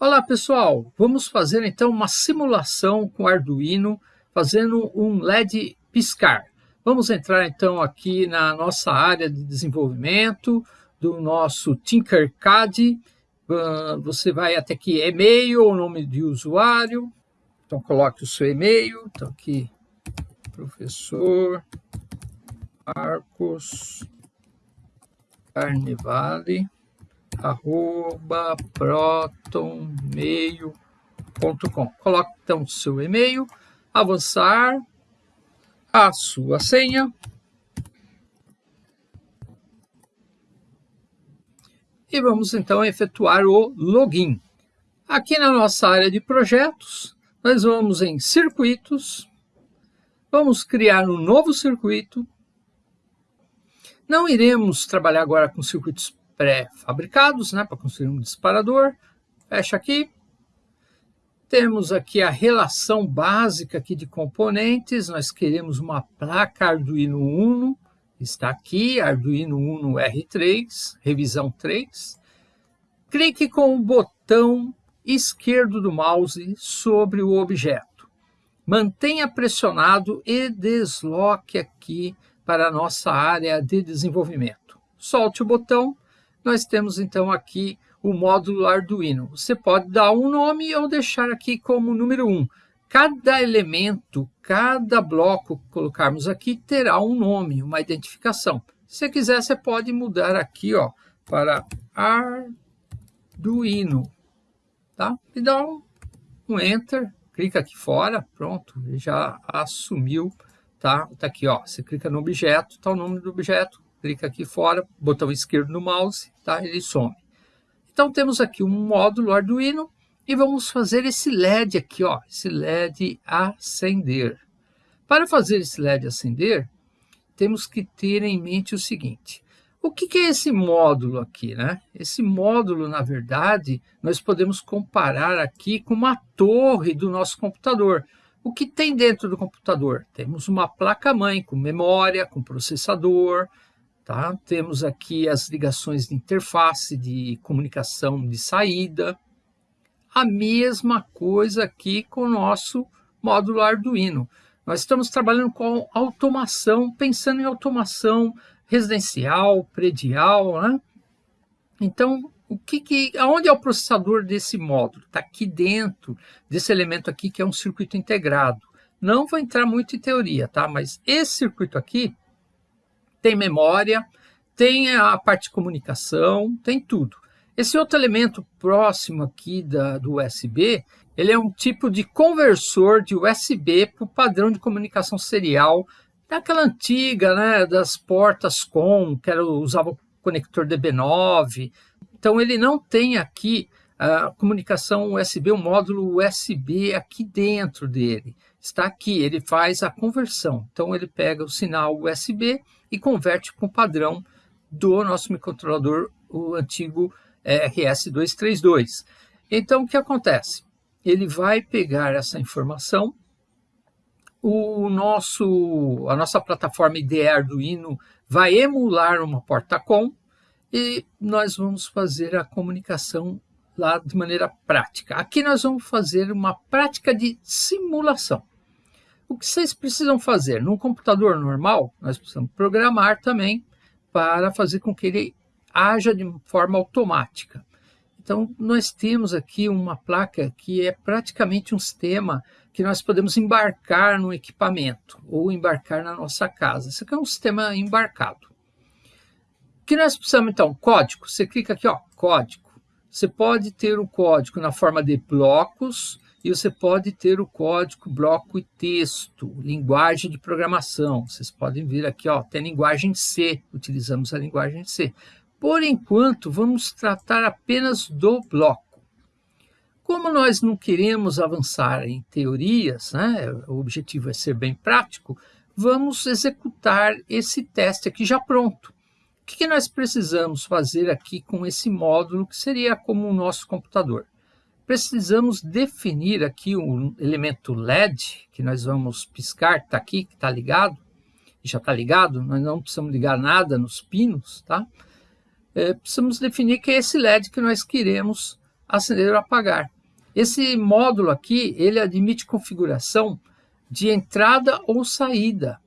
Olá pessoal, vamos fazer então uma simulação com Arduino fazendo um LED piscar. Vamos entrar então aqui na nossa área de desenvolvimento do nosso Tinkercad. Você vai até aqui e-mail, o nome de usuário. Então coloque o seu e-mail. Então aqui professor Marcos Carnevale arroba protonmeio.com. Coloque então seu e-mail, avançar, a sua senha. E vamos então efetuar o login. Aqui na nossa área de projetos, nós vamos em circuitos, vamos criar um novo circuito. Não iremos trabalhar agora com circuitos pré-fabricados, né, para construir um disparador. Fecha aqui. Temos aqui a relação básica aqui de componentes. Nós queremos uma placa Arduino Uno. Está aqui, Arduino Uno R3, revisão 3. Clique com o botão esquerdo do mouse sobre o objeto. Mantenha pressionado e desloque aqui para a nossa área de desenvolvimento. Solte o botão nós temos então aqui o módulo Arduino. Você pode dar um nome ou deixar aqui como número 1. Um. Cada elemento, cada bloco que colocarmos aqui terá um nome, uma identificação. Se quiser, você pode mudar aqui ó, para Arduino. Tá? E dá um, um Enter, clica aqui fora, pronto, já assumiu. Tá? tá aqui, ó, você clica no objeto, está o nome do objeto, clica aqui fora, botão esquerdo no mouse, tá? ele some. Então temos aqui um módulo Arduino e vamos fazer esse LED aqui, ó, esse LED acender. Para fazer esse LED acender, temos que ter em mente o seguinte, o que, que é esse módulo aqui? Né? Esse módulo, na verdade, nós podemos comparar aqui com uma torre do nosso computador. O que tem dentro do computador? Temos uma placa-mãe com memória, com processador, Tá? Temos aqui as ligações de interface, de comunicação de saída. A mesma coisa aqui com o nosso módulo Arduino. Nós estamos trabalhando com automação, pensando em automação residencial, predial, né? Então, o que que, aonde é o processador desse módulo? Está aqui dentro desse elemento aqui que é um circuito integrado. Não vou entrar muito em teoria, tá? Mas esse circuito aqui tem memória, tem a parte de comunicação, tem tudo. Esse outro elemento próximo aqui da, do USB, ele é um tipo de conversor de USB para o padrão de comunicação serial daquela antiga, né, das portas COM, que era, usava o conector DB9. Então ele não tem aqui a comunicação USB, o módulo USB aqui dentro dele. Está aqui, ele faz a conversão. Então ele pega o sinal USB e converte para o padrão do nosso microcontrolador, o antigo é, RS232. Então, o que acontece? Ele vai pegar essa informação, o nosso, a nossa plataforma IDE Arduino vai emular uma porta COM e nós vamos fazer a comunicação lá de maneira prática. Aqui nós vamos fazer uma prática de simulação. O que vocês precisam fazer? Num computador normal, nós precisamos programar também para fazer com que ele haja de forma automática. Então, nós temos aqui uma placa que é praticamente um sistema que nós podemos embarcar no equipamento ou embarcar na nossa casa. Isso aqui é um sistema embarcado. O que nós precisamos, então? Código. Você clica aqui, ó, código. Você pode ter o código na forma de blocos, e você pode ter o código, bloco e texto, linguagem de programação. Vocês podem ver aqui, ó, tem linguagem C, utilizamos a linguagem C. Por enquanto, vamos tratar apenas do bloco. Como nós não queremos avançar em teorias, né, o objetivo é ser bem prático, vamos executar esse teste aqui já pronto. O que nós precisamos fazer aqui com esse módulo, que seria como o nosso computador? Precisamos definir aqui um elemento LED, que nós vamos piscar, está aqui, que está ligado, já está ligado, nós não precisamos ligar nada nos pinos, tá? É, precisamos definir que é esse LED que nós queremos acender ou apagar. Esse módulo aqui, ele admite configuração de entrada ou saída.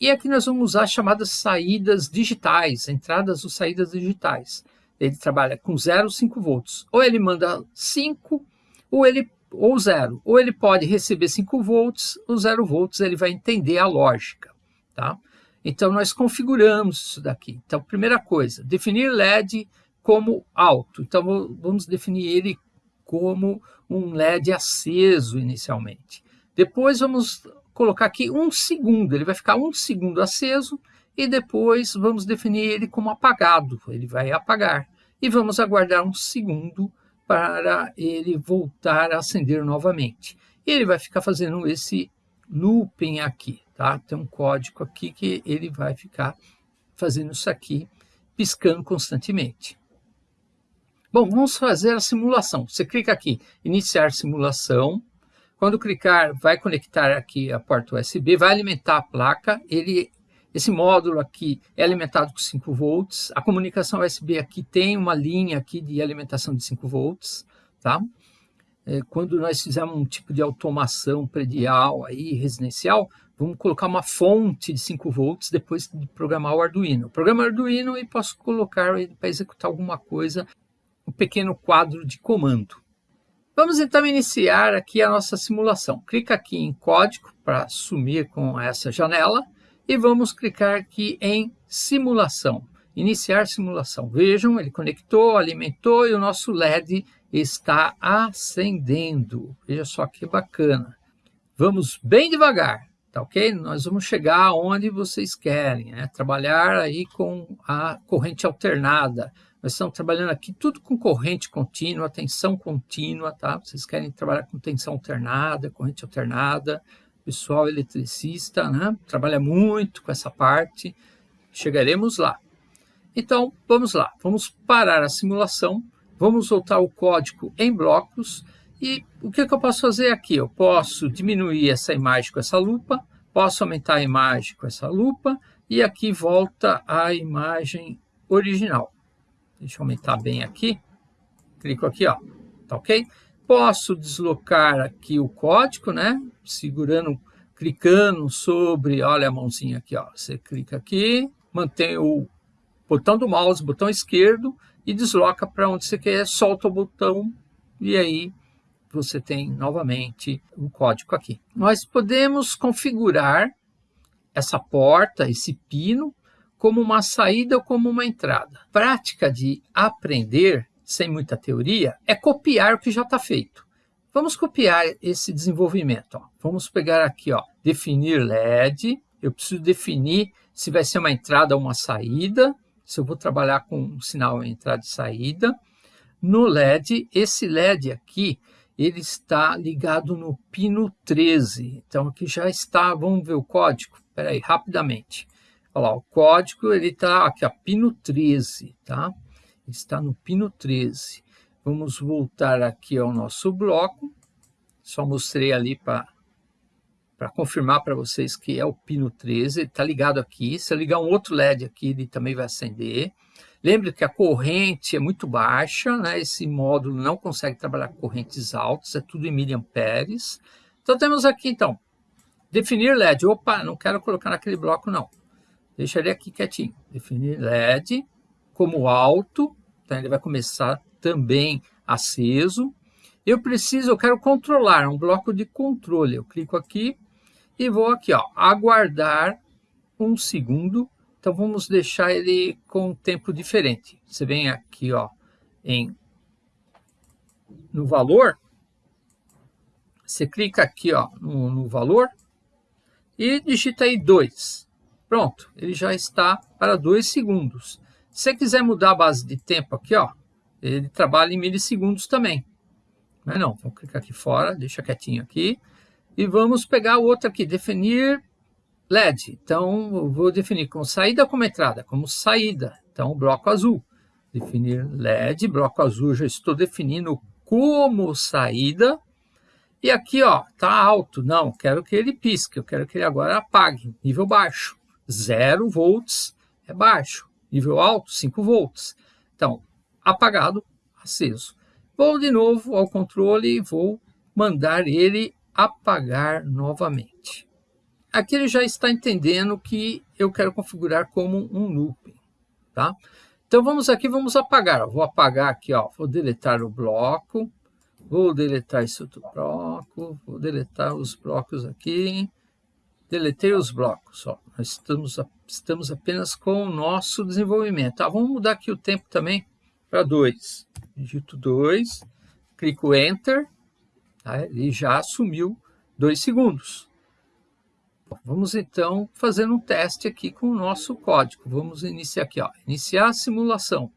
E aqui nós vamos usar chamadas saídas digitais, entradas ou saídas digitais. Ele trabalha com 0, 5 volts. Ou ele manda 5, ou ele ou 0. Ou ele pode receber 5 volts, ou 0 volts, ele vai entender a lógica. Tá? Então, nós configuramos isso daqui. Então, primeira coisa, definir LED como alto. Então, vamos definir ele como um LED aceso inicialmente. Depois, vamos colocar aqui um segundo. Ele vai ficar um segundo aceso e depois vamos definir ele como apagado. Ele vai apagar. E vamos aguardar um segundo para ele voltar a acender novamente. E ele vai ficar fazendo esse looping aqui, tá? Tem um código aqui que ele vai ficar fazendo isso aqui, piscando constantemente. Bom, vamos fazer a simulação. Você clica aqui, iniciar simulação. Quando clicar, vai conectar aqui a porta USB, vai alimentar a placa. Ele, esse módulo aqui é alimentado com 5 volts. A comunicação USB aqui tem uma linha aqui de alimentação de 5 volts, tá? É, quando nós fizermos um tipo de automação predial aí, residencial, vamos colocar uma fonte de 5 volts depois de programar o Arduino. Programa Arduino e posso colocar para executar alguma coisa, um pequeno quadro de comando. Vamos então iniciar aqui a nossa simulação. Clica aqui em código para sumir com essa janela e vamos clicar aqui em simulação, iniciar simulação. Vejam, ele conectou, alimentou e o nosso LED está acendendo. Veja só que bacana. Vamos bem devagar, tá ok? Nós vamos chegar onde vocês querem, né? Trabalhar aí com a corrente alternada. Nós estamos trabalhando aqui tudo com corrente contínua, tensão contínua, tá? Vocês querem trabalhar com tensão alternada, corrente alternada, pessoal eletricista, né? Trabalha muito com essa parte. Chegaremos lá. Então, vamos lá. Vamos parar a simulação Vamos soltar o código em blocos e o que, que eu posso fazer aqui? Eu posso diminuir essa imagem com essa lupa, posso aumentar a imagem com essa lupa e aqui volta a imagem original. Deixa eu aumentar bem aqui. Clico aqui, ó. Tá ok? Posso deslocar aqui o código, né? Segurando, clicando sobre, olha a mãozinha aqui, ó. Você clica aqui, mantém o botão do mouse, botão esquerdo, e desloca para onde você quer, solta o botão e aí você tem novamente o código aqui. Nós podemos configurar essa porta, esse pino, como uma saída ou como uma entrada. Prática de aprender, sem muita teoria, é copiar o que já está feito. Vamos copiar esse desenvolvimento. Ó. Vamos pegar aqui, ó, definir LED. Eu preciso definir se vai ser uma entrada ou uma saída se eu vou trabalhar com um sinal entrada e saída. No LED, esse LED aqui, ele está ligado no pino 13. Então, aqui já está, vamos ver o código? Espera aí, rapidamente. Olha lá, o código, ele está aqui, a pino 13, tá? Está no pino 13. Vamos voltar aqui ao nosso bloco. Só mostrei ali para confirmar para vocês que é o pino 13, está ligado aqui. Se eu ligar um outro LED aqui, ele também vai acender. Lembre que a corrente é muito baixa, né? esse módulo não consegue trabalhar correntes altas, é tudo em miliamperes. Então temos aqui, então, definir LED. Opa, não quero colocar naquele bloco, não. Deixa ele aqui quietinho. Definir LED como alto, então ele vai começar também aceso. Eu preciso, eu quero controlar, um bloco de controle. Eu clico aqui, e vou aqui, ó, aguardar um segundo. Então, vamos deixar ele com um tempo diferente. Você vem aqui, ó, em, no valor. Você clica aqui, ó, no, no valor e digita aí 2. Pronto, ele já está para 2 segundos. Se você quiser mudar a base de tempo aqui, ó, ele trabalha em milissegundos também. Mas não, vou clicar aqui fora, deixa quietinho aqui. E vamos pegar o outro aqui, definir LED. Então, eu vou definir como saída como entrada, como saída. Então, bloco azul. Definir LED, bloco azul, já estou definindo como saída. E aqui, ó, tá alto. Não, quero que ele pisque, eu quero que ele agora apague. Nível baixo, 0 volts é baixo. Nível alto, 5 volts. Então, apagado, aceso. Vou de novo ao controle e vou mandar ele apagar novamente. Aqui ele já está entendendo que eu quero configurar como um looping, tá? Então vamos aqui, vamos apagar. Vou apagar aqui, ó, vou deletar o bloco, vou deletar esse outro bloco, vou deletar os blocos aqui, deletei os blocos, ó. Nós estamos, estamos apenas com o nosso desenvolvimento. Tá, vamos mudar aqui o tempo também para 2. Digito 2, clico Enter, tá? ele já assumiu 2 segundos. Vamos então fazer um teste aqui com o nosso código. Vamos iniciar aqui, ó, iniciar a simulação.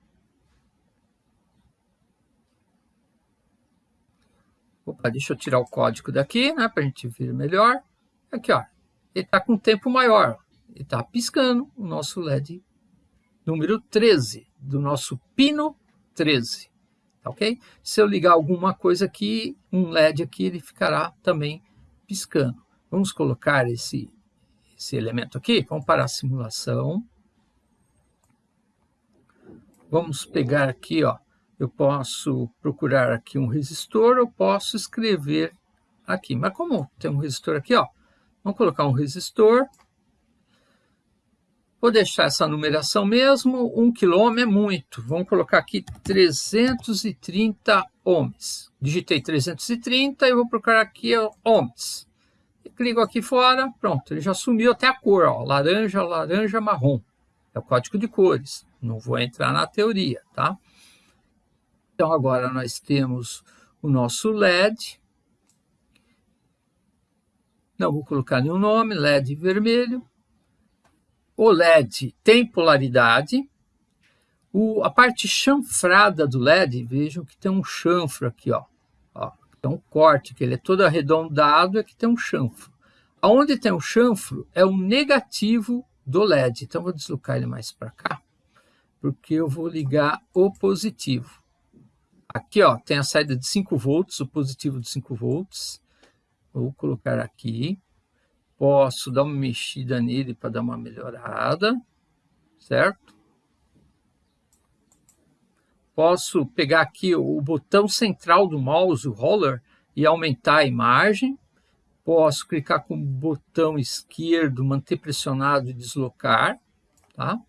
Opa, deixa eu tirar o código daqui, né, para a gente ver melhor. Aqui, ó, ele está com tempo maior. Ele está piscando o nosso LED número 13, do nosso pino 13. Tá ok? Se eu ligar alguma coisa aqui, um LED aqui, ele ficará também piscando. Vamos colocar esse, esse elemento aqui. Vamos para a simulação. Vamos pegar aqui, ó. Eu posso procurar aqui um resistor, eu posso escrever aqui. Mas como tem um resistor aqui, ó, vamos colocar um resistor. Vou deixar essa numeração mesmo, 1 kΩ é muito. Vamos colocar aqui 330 ohms. Digitei 330 e vou procurar aqui ohms clico aqui fora, pronto, ele já sumiu até a cor, ó, laranja, laranja, marrom. É o código de cores. Não vou entrar na teoria, tá? Então, agora nós temos o nosso LED. Não vou colocar nenhum nome, LED vermelho. O LED tem polaridade. O, a parte chanfrada do LED, vejam que tem um chanfro aqui, ó. ó então, um corte, que ele é todo arredondado, é que tem um chanfro. Onde tem o chanfro é o negativo do LED. Então, vou deslocar ele mais para cá, porque eu vou ligar o positivo. Aqui ó, tem a saída de 5 volts, o positivo de 5 volts. Vou colocar aqui. Posso dar uma mexida nele para dar uma melhorada, certo? Posso pegar aqui o botão central do mouse, o roller, e aumentar a imagem posso clicar com o botão esquerdo, manter pressionado e deslocar, tá?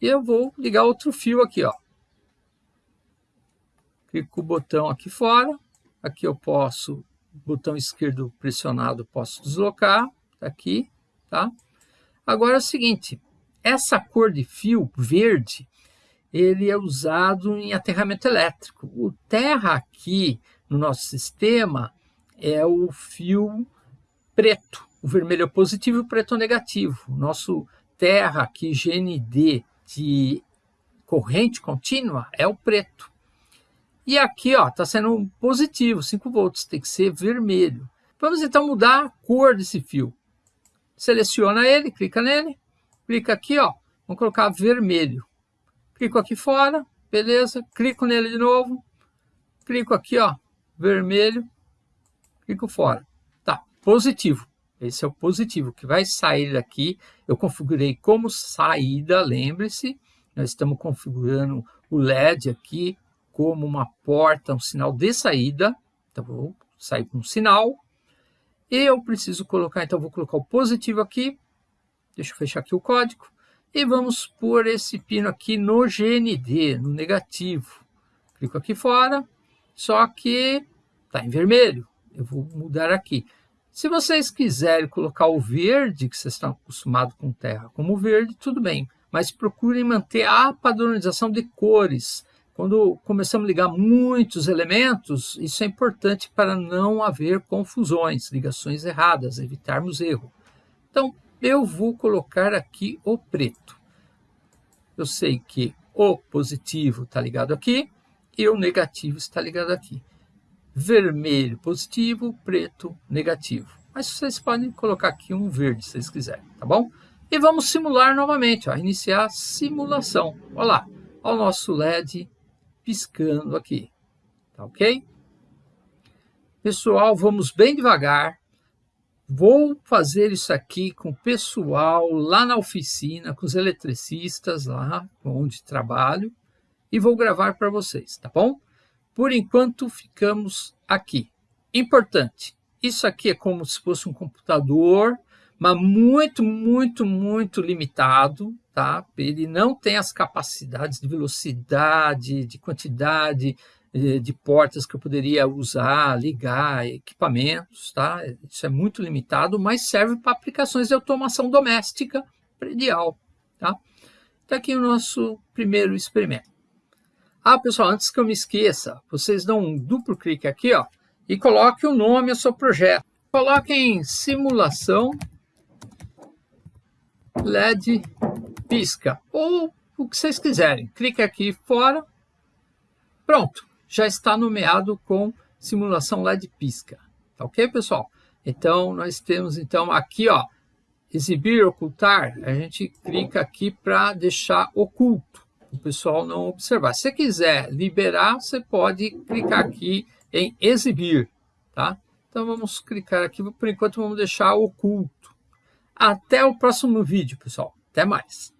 E eu vou ligar outro fio aqui, ó. Clico com o botão aqui fora, aqui eu posso, botão esquerdo pressionado, posso deslocar, aqui, tá? Agora é o seguinte, essa cor de fio verde, ele é usado em aterramento elétrico. O terra aqui no nosso sistema é o fio preto. O vermelho é positivo e o preto é negativo. O nosso terra aqui, GND, de corrente contínua, é o preto. E aqui está sendo positivo, 5 volts, tem que ser vermelho. Vamos então mudar a cor desse fio. Seleciona ele, clica nele, clica aqui, ó, vamos colocar vermelho. Clico aqui fora, beleza, clico nele de novo, clico aqui, ó, vermelho, clico fora positivo. Esse é o positivo que vai sair daqui. Eu configurei como saída, lembre-se. Nós estamos configurando o LED aqui como uma porta, um sinal de saída. Então, vou sair com um sinal. E eu preciso colocar, então, vou colocar o positivo aqui. Deixa eu fechar aqui o código. E vamos pôr esse pino aqui no GND, no negativo. Clico aqui fora, só que está em vermelho. Eu vou mudar aqui. Se vocês quiserem colocar o verde, que vocês estão acostumados com terra como verde, tudo bem. Mas procurem manter a padronização de cores. Quando começamos a ligar muitos elementos, isso é importante para não haver confusões, ligações erradas, evitarmos erro. Então, eu vou colocar aqui o preto. Eu sei que o positivo está ligado aqui e o negativo está ligado aqui vermelho positivo, preto negativo. Mas vocês podem colocar aqui um verde, se vocês quiserem, tá bom? E vamos simular novamente, ó, iniciar a simulação. Olha lá, olha o nosso LED piscando aqui, tá ok? Pessoal, vamos bem devagar. Vou fazer isso aqui com o pessoal lá na oficina, com os eletricistas lá onde trabalho, e vou gravar para vocês, tá bom? por enquanto ficamos aqui. Importante, isso aqui é como se fosse um computador, mas muito, muito, muito limitado, tá? Ele não tem as capacidades de velocidade, de quantidade eh, de portas que eu poderia usar, ligar, equipamentos, tá? Isso é muito limitado, mas serve para aplicações de automação doméstica predial, tá? Está aqui o nosso primeiro experimento. Ah, pessoal, antes que eu me esqueça, vocês dão um duplo clique aqui, ó, e coloque o nome ao seu projeto. Coloquem simulação LED pisca, ou o que vocês quiserem. Clique aqui fora, pronto, já está nomeado com simulação LED pisca. Tá ok, pessoal? Então, nós temos então aqui, ó, exibir, ocultar, a gente clica aqui para deixar oculto o pessoal não observar. Se quiser liberar, você pode clicar aqui em exibir, tá? Então vamos clicar aqui, por enquanto vamos deixar oculto. Até o próximo vídeo, pessoal. Até mais.